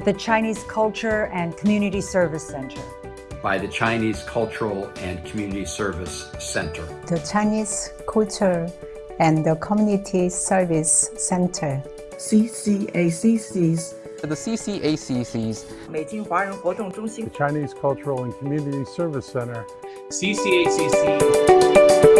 of the Chinese Culture and Community Service Center. by the Chinese Cultural and Community Service Center. the Chinese Culture and the Community Service Center. CCACC's The CCACC's the Chinese Cultural and Community Service Center CCACC